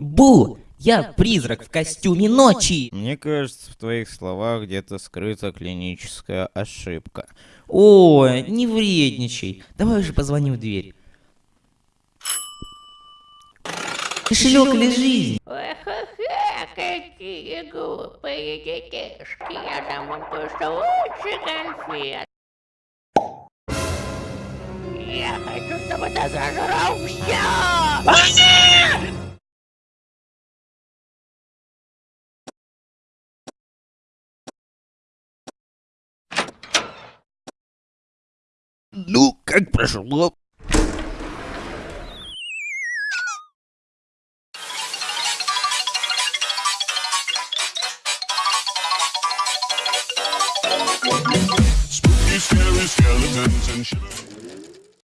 Бу! Я призрак в костюме ночи! Мне кажется, в твоих словах где-то скрыта клиническая ошибка. О, не вредничай. Давай уже позвоним в дверь. Кошелек или жизнь? Ха-ха, какие глупые детишки. Я дам вам лучше конфет. Я хочу, чтобы ты зажрал все! Ну, как прошло? Spooky, scary skeletons and shivers.